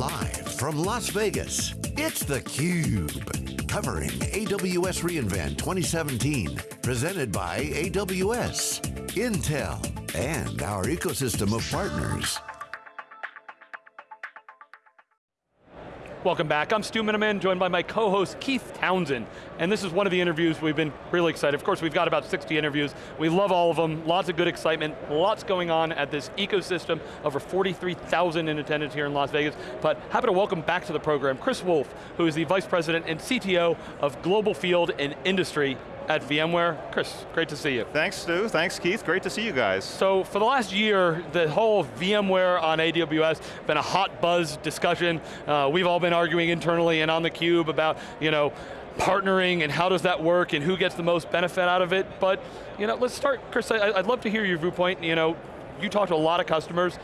Live from Las Vegas, it's theCUBE. Covering AWS reInvent 2017. Presented by AWS, Intel, and our ecosystem of partners. Welcome back, I'm Stu Miniman, joined by my co-host Keith Townsend. And this is one of the interviews we've been really excited. Of course, we've got about 60 interviews. We love all of them, lots of good excitement, lots going on at this ecosystem, over 43,000 in attendance here in Las Vegas. But happy to welcome back to the program Chris Wolf, who is the Vice President and CTO of Global Field and Industry at VMware. Chris, great to see you. Thanks Stu, thanks Keith, great to see you guys. So for the last year, the whole VMware on AWS been a hot buzz discussion. Uh, we've all been arguing internally and on the cube about, you know, partnering and how does that work and who gets the most benefit out of it. But, you know, let's start, Chris, I, I'd love to hear your viewpoint. You know, you talk to a lot of customers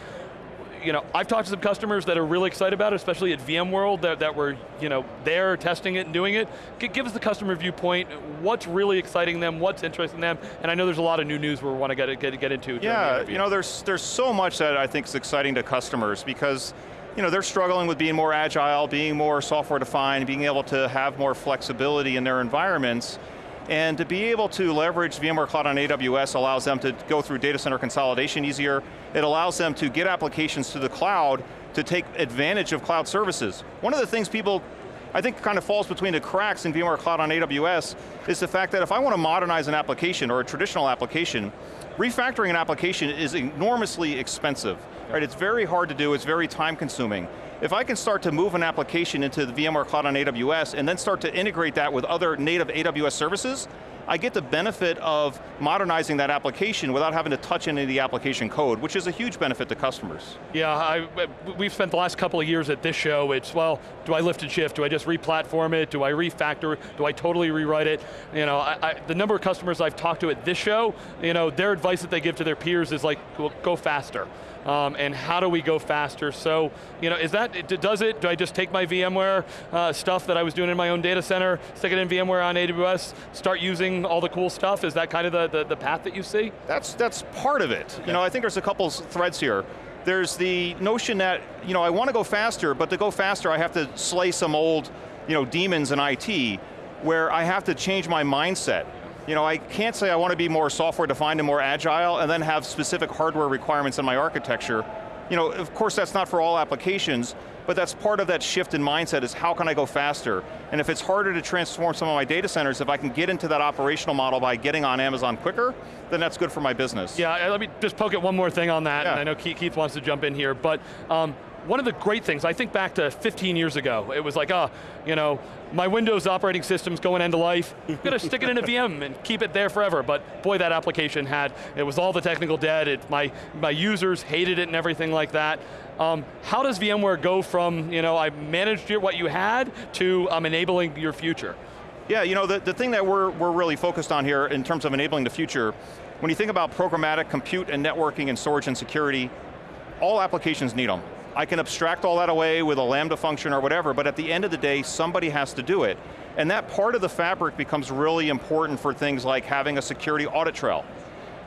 you know, I've talked to some customers that are really excited about it, especially at VMworld, that, that were you know, there testing it and doing it. G give us the customer viewpoint, what's really exciting them, what's interesting them, and I know there's a lot of new news we want to get, get, get into. Yeah, you know, there's, there's so much that I think is exciting to customers because you know, they're struggling with being more agile, being more software defined, being able to have more flexibility in their environments, and to be able to leverage VMware Cloud on AWS allows them to go through data center consolidation easier. It allows them to get applications to the cloud to take advantage of cloud services. One of the things people I think kind of falls between the cracks in VMware Cloud on AWS is the fact that if I want to modernize an application or a traditional application, refactoring an application is enormously expensive. Right? It's very hard to do, it's very time consuming. If I can start to move an application into the VMware Cloud on AWS and then start to integrate that with other native AWS services, I get the benefit of modernizing that application without having to touch any of the application code, which is a huge benefit to customers. Yeah, I, we've spent the last couple of years at this show, it's, well, do I lift and shift? Do I just re-platform it? Do I refactor? Do I totally rewrite it? You know, I, I, the number of customers I've talked to at this show, you know, their advice that they give to their peers is like, well, go faster um, and how do we go faster? So, you know, is that, does it, do I just take my VMware uh, stuff that I was doing in my own data center, stick it in VMware on AWS, start using all the cool stuff? Is that kind of the, the, the path that you see? That's, that's part of it. You know, I think there's a couple threads here. There's the notion that, you know, I want to go faster, but to go faster I have to slay some old, you know, demons in IT, where I have to change my mindset. You know, I can't say I want to be more software defined and more agile and then have specific hardware requirements in my architecture. You know, of course that's not for all applications, but that's part of that shift in mindset is how can I go faster? And if it's harder to transform some of my data centers, if I can get into that operational model by getting on Amazon quicker, then that's good for my business. Yeah, let me just poke at one more thing on that, yeah. and I know Keith wants to jump in here, but um, one of the great things, I think back to 15 years ago, it was like, ah, oh, you know, my Windows operating system's going end of life, I'm going to stick it in a VM and keep it there forever, but boy, that application had, it was all the technical debt, it, my, my users hated it and everything like that. Um, how does VMware go from, you know, I managed what you had to um, enabling your future? Yeah, you know, the, the thing that we're, we're really focused on here in terms of enabling the future, when you think about programmatic compute and networking and storage and security, all applications need them. I can abstract all that away with a Lambda function or whatever, but at the end of the day, somebody has to do it. And that part of the fabric becomes really important for things like having a security audit trail.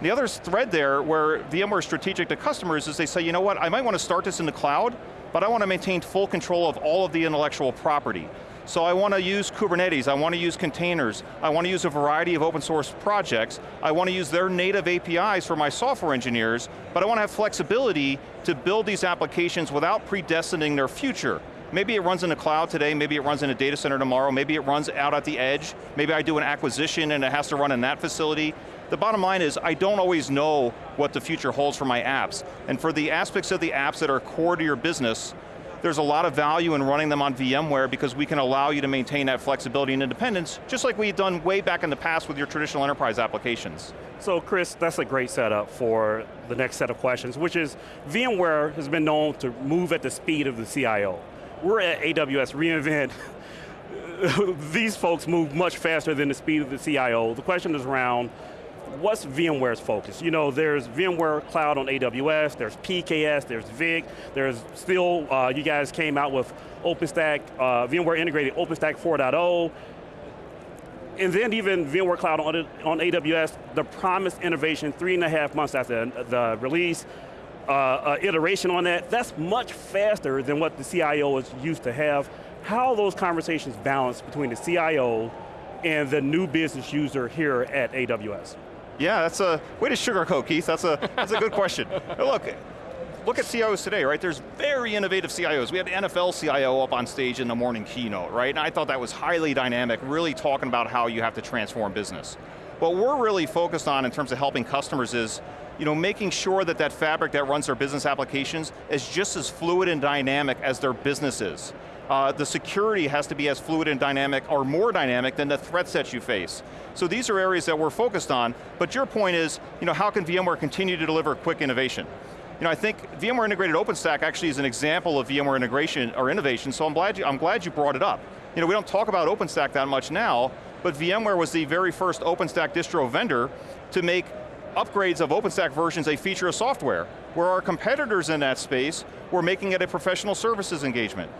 The other thread there where VMware is strategic to customers is they say, you know what, I might want to start this in the cloud, but I want to maintain full control of all of the intellectual property. So I want to use Kubernetes, I want to use containers, I want to use a variety of open source projects, I want to use their native APIs for my software engineers, but I want to have flexibility to build these applications without predestining their future. Maybe it runs in the cloud today, maybe it runs in a data center tomorrow, maybe it runs out at the edge, maybe I do an acquisition and it has to run in that facility. The bottom line is I don't always know what the future holds for my apps. And for the aspects of the apps that are core to your business, there's a lot of value in running them on VMware because we can allow you to maintain that flexibility and independence, just like we've done way back in the past with your traditional enterprise applications. So Chris, that's a great setup for the next set of questions, which is VMware has been known to move at the speed of the CIO. We're at AWS reInvent, these folks move much faster than the speed of the CIO. The question is around what's VMware's focus? You know, there's VMware Cloud on AWS, there's PKS, there's VIC, there's still, uh, you guys came out with OpenStack, uh, VMware integrated OpenStack 4.0, and then even VMware Cloud on, on AWS, the promised innovation three and a half months after the release, uh, uh, iteration on that. That's much faster than what the CIO is used to have. How those conversations balance between the CIO and the new business user here at AWS? Yeah, that's a way to sugarcoat, Keith. That's a that's a good question. Look, look at CIOs today, right? There's very innovative CIOs. We had NFL CIO up on stage in the morning keynote, right? And I thought that was highly dynamic, really talking about how you have to transform business. What we're really focused on in terms of helping customers is you know, making sure that that fabric that runs their business applications is just as fluid and dynamic as their business is. Uh, the security has to be as fluid and dynamic, or more dynamic than the threat sets you face. So these are areas that we're focused on, but your point is, you know, how can VMware continue to deliver quick innovation? You know, I think VMware Integrated OpenStack actually is an example of VMware integration or innovation, so I'm glad you, I'm glad you brought it up. You know, we don't talk about OpenStack that much now, but VMware was the very first OpenStack distro vendor to make upgrades of OpenStack versions a feature of software, where our competitors in that space were making it a professional services engagement.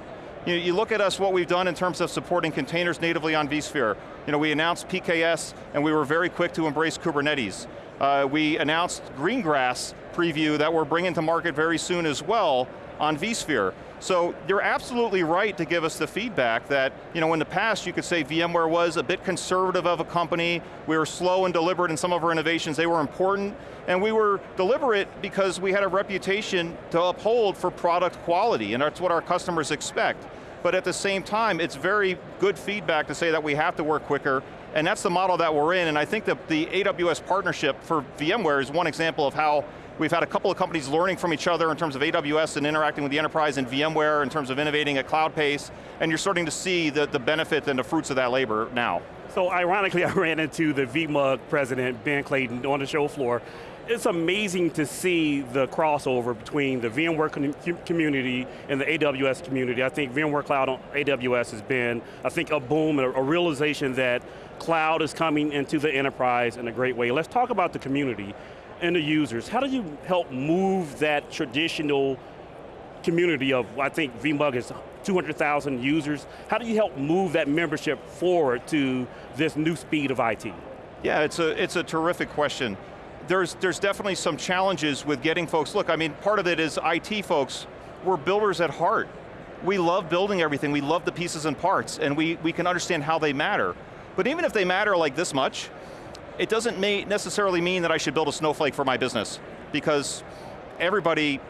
You, you, look at us, what we've done in terms of supporting containers natively on vSphere. You know, we announced PKS, and we were very quick to embrace Kubernetes. Uh, we announced Greengrass preview that we're bringing to market very soon as well on vSphere. So you're absolutely right to give us the feedback that, you know, in the past you could say VMware was a bit conservative of a company, we were slow and deliberate in some of our innovations, they were important, and we were deliberate because we had a reputation to uphold for product quality, and that's what our customers expect. But at the same time, it's very good feedback to say that we have to work quicker, and that's the model that we're in, and I think that the AWS partnership for VMware is one example of how We've had a couple of companies learning from each other in terms of AWS and interacting with the enterprise and VMware in terms of innovating at cloud pace, and you're starting to see the, the benefit and the fruits of that labor now. So ironically, I ran into the VMUG president, Ben Clayton, on the show floor. It's amazing to see the crossover between the VMware community and the AWS community. I think VMware Cloud on AWS has been, I think, a boom, a, a realization that cloud is coming into the enterprise in a great way. Let's talk about the community and the users. How do you help move that traditional community of, I think VMUG is 200,000 users. How do you help move that membership forward to this new speed of IT? Yeah, it's a, it's a terrific question. There's, there's definitely some challenges with getting folks, look, I mean, part of it is IT folks, we're builders at heart. We love building everything, we love the pieces and parts, and we, we can understand how they matter. But even if they matter like this much, it doesn't necessarily mean that I should build a snowflake for my business, because everybody,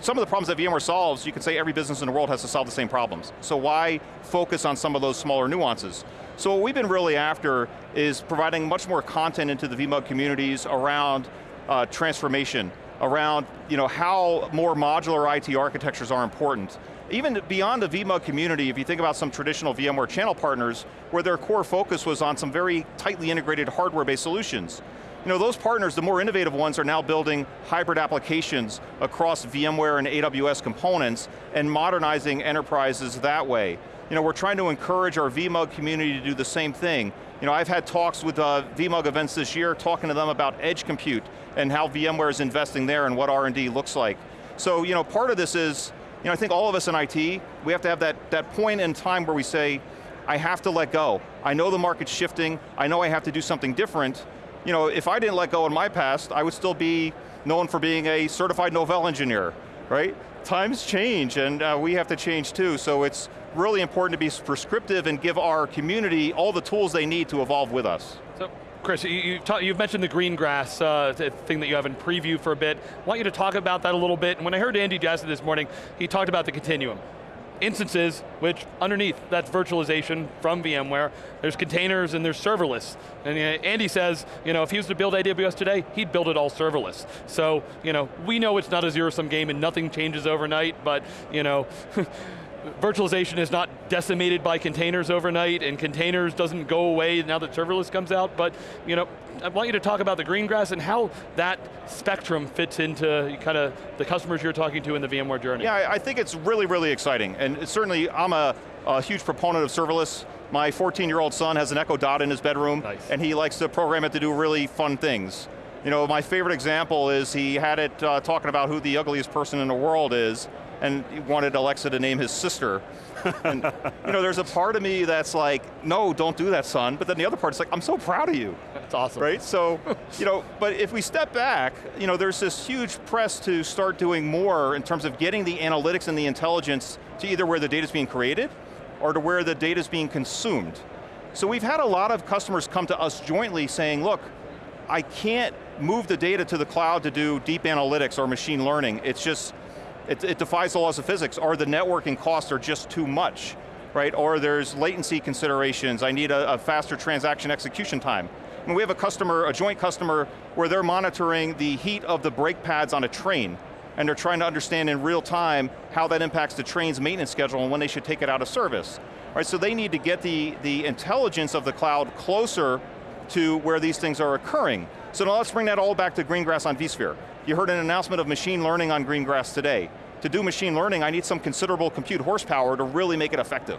some of the problems that VMware solves, you could say every business in the world has to solve the same problems. So why focus on some of those smaller nuances? So what we've been really after is providing much more content into the VMUG communities around uh, transformation, around you know, how more modular IT architectures are important. Even beyond the VMUG community, if you think about some traditional VMware channel partners, where their core focus was on some very tightly integrated hardware-based solutions. You know, those partners, the more innovative ones, are now building hybrid applications across VMware and AWS components and modernizing enterprises that way. You know, we're trying to encourage our VMUG community to do the same thing. You know, I've had talks with uh, VMUG events this year, talking to them about edge compute and how VMware is investing there and what R&D looks like. So, you know, part of this is, you know, I think all of us in IT, we have to have that, that point in time where we say, I have to let go. I know the market's shifting, I know I have to do something different. You know, if I didn't let go in my past, I would still be known for being a certified Novell engineer, right? Times change and uh, we have to change too, so it's really important to be prescriptive and give our community all the tools they need to evolve with us. So Chris, you, have mentioned the Greengrass uh, thing that you have in preview for a bit. I want you to talk about that a little bit. And when I heard Andy Jassy this morning, he talked about the continuum. Instances, which underneath, that's virtualization from VMware. There's containers and there's serverless. And uh, Andy says, you know, if he was to build AWS today, he'd build it all serverless. So, you know, we know it's not a zero-sum game and nothing changes overnight, but, you know, virtualization is not decimated by containers overnight and containers doesn't go away now that serverless comes out, but you know, I want you to talk about the Greengrass and how that spectrum fits into kind of the customers you're talking to in the VMware journey. Yeah, I think it's really, really exciting. And certainly, I'm a, a huge proponent of serverless. My 14-year-old son has an Echo Dot in his bedroom, nice. and he likes to program it to do really fun things. You know, my favorite example is he had it uh, talking about who the ugliest person in the world is, and he wanted Alexa to name his sister. and, you know, there's a part of me that's like, no, don't do that, son. But then the other part is like, I'm so proud of you. That's awesome. Right, so, you know, but if we step back, you know, there's this huge press to start doing more in terms of getting the analytics and the intelligence to either where the data's being created or to where the data's being consumed. So we've had a lot of customers come to us jointly saying, look, I can't move the data to the cloud to do deep analytics or machine learning. It's just, it, it defies the laws of physics, or the networking costs are just too much, right? Or there's latency considerations, I need a, a faster transaction execution time. And we have a customer, a joint customer, where they're monitoring the heat of the brake pads on a train, and they're trying to understand in real time how that impacts the train's maintenance schedule and when they should take it out of service. Right, so they need to get the, the intelligence of the cloud closer to where these things are occurring. So now let's bring that all back to Greengrass on vSphere. You heard an announcement of machine learning on Greengrass today. To do machine learning, I need some considerable compute horsepower to really make it effective.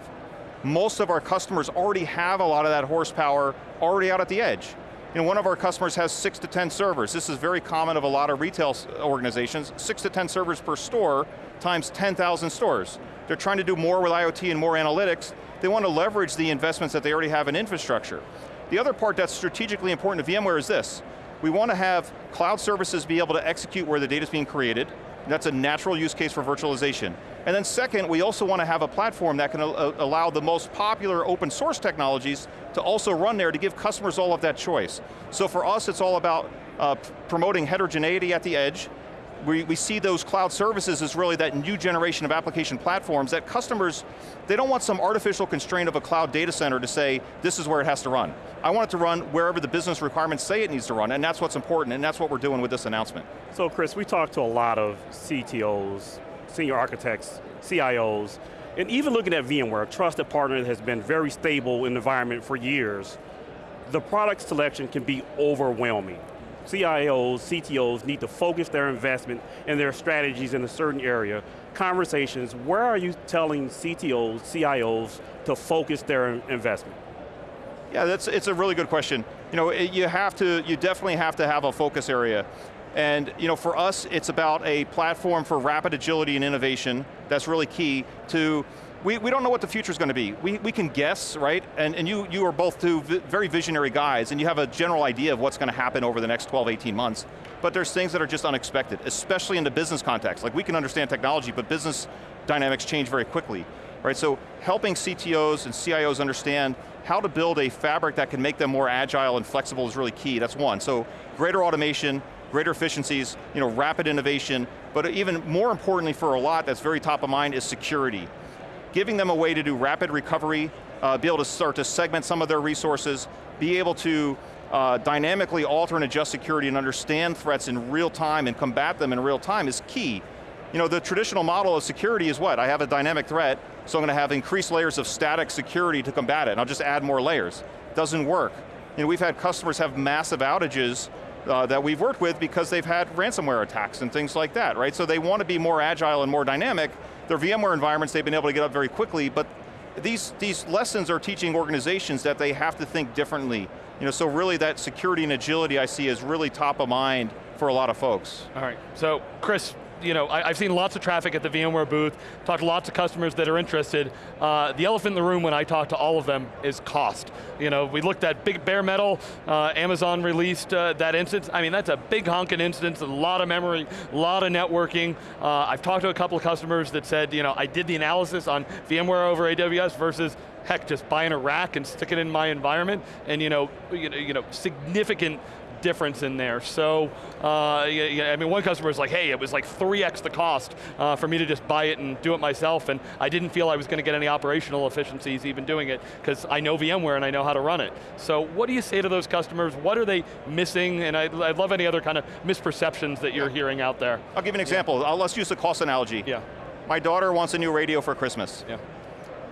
Most of our customers already have a lot of that horsepower already out at the edge. You know, one of our customers has six to 10 servers. This is very common of a lot of retail uh, organizations. Six to 10 servers per store times 10,000 stores. They're trying to do more with IoT and more analytics. They want to leverage the investments that they already have in infrastructure. The other part that's strategically important to VMware is this. We want to have cloud services be able to execute where the data is being created. That's a natural use case for virtualization. And then second, we also want to have a platform that can allow the most popular open source technologies to also run there to give customers all of that choice. So for us, it's all about uh, promoting heterogeneity at the edge, we, we see those cloud services as really that new generation of application platforms that customers, they don't want some artificial constraint of a cloud data center to say, this is where it has to run. I want it to run wherever the business requirements say it needs to run, and that's what's important, and that's what we're doing with this announcement. So Chris, we talked to a lot of CTOs, senior architects, CIOs, and even looking at VMware, a trusted partner that has been very stable in the environment for years, the product selection can be overwhelming. CIOs, CTOs need to focus their investment and their strategies in a certain area. Conversations, where are you telling CTOs, CIOs to focus their investment? Yeah, that's, it's a really good question. You know, you have to, you definitely have to have a focus area. And you know, for us, it's about a platform for rapid agility and innovation that's really key to we, we don't know what the future is going to be. We, we can guess, right? And, and you, you are both two very visionary guys, and you have a general idea of what's going to happen over the next 12, 18 months. But there's things that are just unexpected, especially in the business context. Like we can understand technology, but business dynamics change very quickly. Right, so helping CTOs and CIOs understand how to build a fabric that can make them more agile and flexible is really key, that's one. So greater automation, greater efficiencies, you know, rapid innovation, but even more importantly for a lot that's very top of mind is security giving them a way to do rapid recovery, uh, be able to start to segment some of their resources, be able to uh, dynamically alter and adjust security and understand threats in real time and combat them in real time is key. You know, the traditional model of security is what? I have a dynamic threat, so I'm going to have increased layers of static security to combat it, and I'll just add more layers. Doesn't work. You know, we've had customers have massive outages uh, that we've worked with because they've had ransomware attacks and things like that, right? So they want to be more agile and more dynamic, their VMware environments they've been able to get up very quickly, but these, these lessons are teaching organizations that they have to think differently. You know, so really that security and agility I see is really top of mind for a lot of folks. All right, so Chris, you know, I, have seen lots of traffic at the VMware booth, talked to lots of customers that are interested. Uh, the elephant in the room when I talk to all of them is cost. You know, we looked at big bare metal, uh, Amazon released uh, that instance. I mean, that's a big honking instance, a lot of memory, a lot of networking. Uh, I've talked to a couple of customers that said, you know, I did the analysis on VMware over AWS versus heck, just buying a rack and stick it in my environment, and you know, you know, you know significant difference in there. So, uh, I mean, one customer was like, hey, it was like 3x the cost uh, for me to just buy it and do it myself, and I didn't feel I was going to get any operational efficiencies even doing it, because I know VMware and I know how to run it. So what do you say to those customers? What are they missing? And I, would love any other kind of misperceptions that you're yeah. hearing out there. I'll give you an example. Yeah. let's use the cost analogy. Yeah. My daughter wants a new radio for Christmas. Yeah.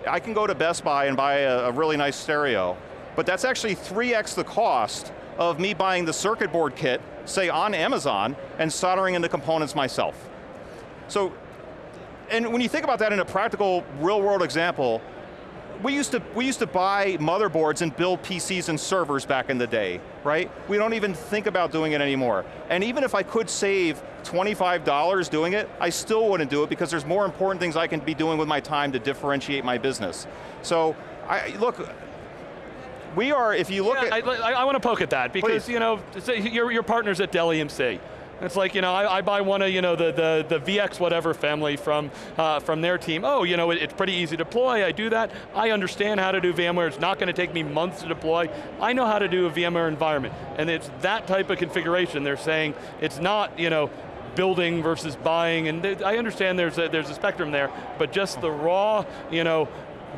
I can go to Best Buy and buy a, a really nice stereo, but that's actually 3x the cost of me buying the circuit board kit, say on Amazon, and soldering in the components myself. So, and when you think about that in a practical, real world example, we used to we used to buy motherboards and build PCs and servers back in the day, right? We don't even think about doing it anymore. And even if I could save $25 doing it, I still wouldn't do it because there's more important things I can be doing with my time to differentiate my business. So, I, look, we are, if you look yeah, at- I, I, I want to poke at that because Please. you know, say your, your partners at Dell EMC. It's like, you know, I, I buy one of, you know, the, the, the VX whatever family from, uh, from their team. Oh, you know, it, it's pretty easy to deploy, I do that. I understand how to do VMware, it's not going to take me months to deploy. I know how to do a VMware environment. And it's that type of configuration. They're saying it's not, you know, building versus buying, and I understand there's a, there's a spectrum there, but just the raw, you know,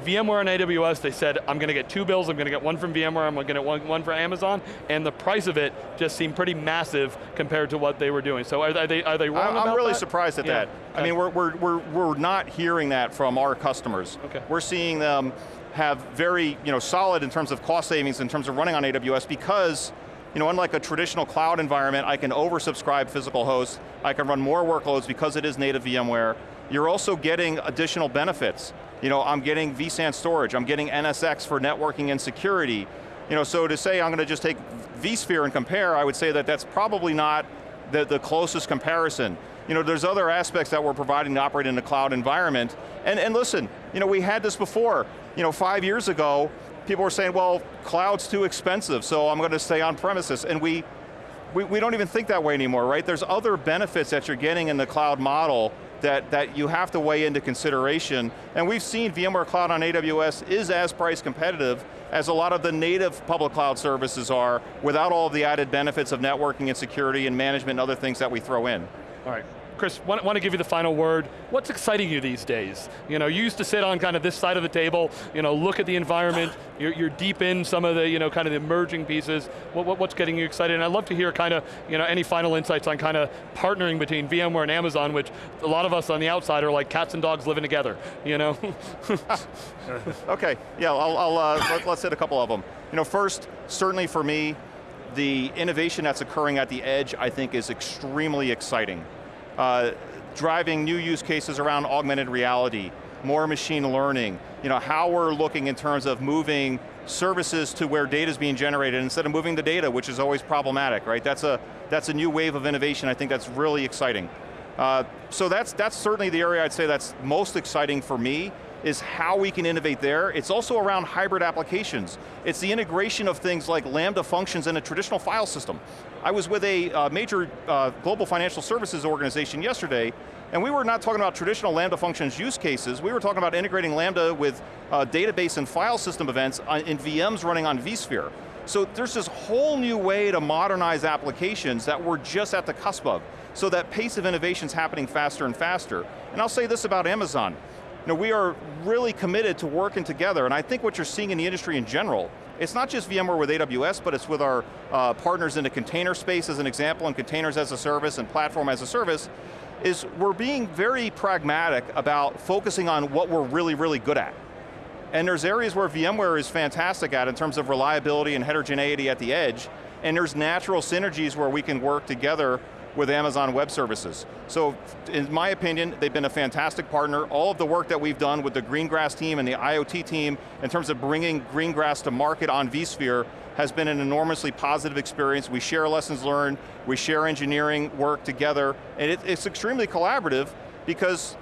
VMware and AWS, they said, I'm going to get two bills, I'm going to get one from VMware, I'm going to get one, one from Amazon, and the price of it just seemed pretty massive compared to what they were doing. So are, are they, are they wrong I'm, about I'm really that? surprised at Yeah. that. I mean, we're, we're, we're, we're not hearing that from our customers. Okay. We're seeing them have very you know, solid in terms of cost savings in terms of running on AWS because you know, unlike a traditional cloud environment, I can oversubscribe physical hosts, I can run more workloads because it is native VMware. You're also getting additional benefits. You know, I'm getting vSAN storage, I'm getting NSX for networking and security. You know, so to say I'm going to just take vSphere and compare, I would say that that's probably not the, the closest comparison. You know, there's other aspects that we're providing to operate in a cloud environment. And, and listen, you know, we had this before. You know, five years ago, people were saying, well, cloud's too expensive, so I'm going to stay on premises. And we, we, we don't even think that way anymore, right? There's other benefits that you're getting in the cloud model that, that you have to weigh into consideration. And we've seen VMware Cloud on AWS is as price competitive as a lot of the native public cloud services are without all of the added benefits of networking and security and management and other things that we throw in. All right. Chris, want, want to give you the final word. What's exciting you these days? You know, you used to sit on kind of this side of the table, you know, look at the environment, you're, you're deep in some of the, you know, kind of the emerging pieces. What, what, what's getting you excited? And I'd love to hear kind of, you know, any final insights on kind of partnering between VMware and Amazon, which a lot of us on the outside are like cats and dogs living together, you know? Okay, yeah, I'll, I'll uh, let, us hit a couple of them. You know, first, certainly for me, the innovation that's occurring at the edge, I think is extremely exciting. Uh, driving new use cases around augmented reality, more machine learning, you know, how we're looking in terms of moving services to where data is being generated instead of moving the data, which is always problematic, right? That's a, that's a new wave of innovation, I think that's really exciting. Uh, so that's, that's certainly the area I'd say that's most exciting for me, is how we can innovate there. It's also around hybrid applications. It's the integration of things like Lambda functions in a traditional file system. I was with a uh, major uh, global financial services organization yesterday, and we were not talking about traditional Lambda functions use cases, we were talking about integrating Lambda with uh, database and file system events in VMs running on vSphere. So there's this whole new way to modernize applications that we're just at the cusp of. So that pace of innovation is happening faster and faster. And I'll say this about Amazon. You know, we are really committed to working together, and I think what you're seeing in the industry in general, it's not just VMware with AWS, but it's with our uh, partners in the container space as an example, and containers as a service, and platform as a service, is we're being very pragmatic about focusing on what we're really, really good at. And there's areas where VMware is fantastic at in terms of reliability and heterogeneity at the edge, and there's natural synergies where we can work together with Amazon Web Services. So in my opinion, they've been a fantastic partner. All of the work that we've done with the Greengrass team and the IoT team in terms of bringing Greengrass to market on vSphere has been an enormously positive experience. We share lessons learned, we share engineering work together, and it, it's extremely collaborative because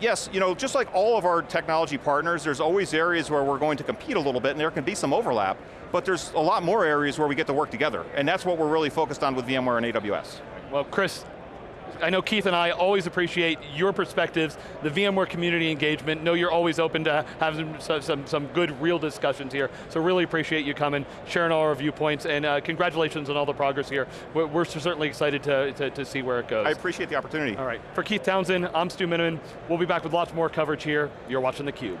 yes, you know, just like all of our technology partners, there's always areas where we're going to compete a little bit and there can be some overlap, but there's a lot more areas where we get to work together, and that's what we're really focused on with VMware and AWS. Well, Chris, I know Keith and I always appreciate your perspectives, the VMware community engagement. Know you're always open to having some, some, some good, real discussions here. So really appreciate you coming, sharing all our viewpoints, and uh, congratulations on all the progress here. We're, we're certainly excited to, to, to, see where it goes. I appreciate the opportunity. All right, for Keith Townsend, I'm Stu Miniman. We'll be back with lots more coverage here. You're watching theCUBE.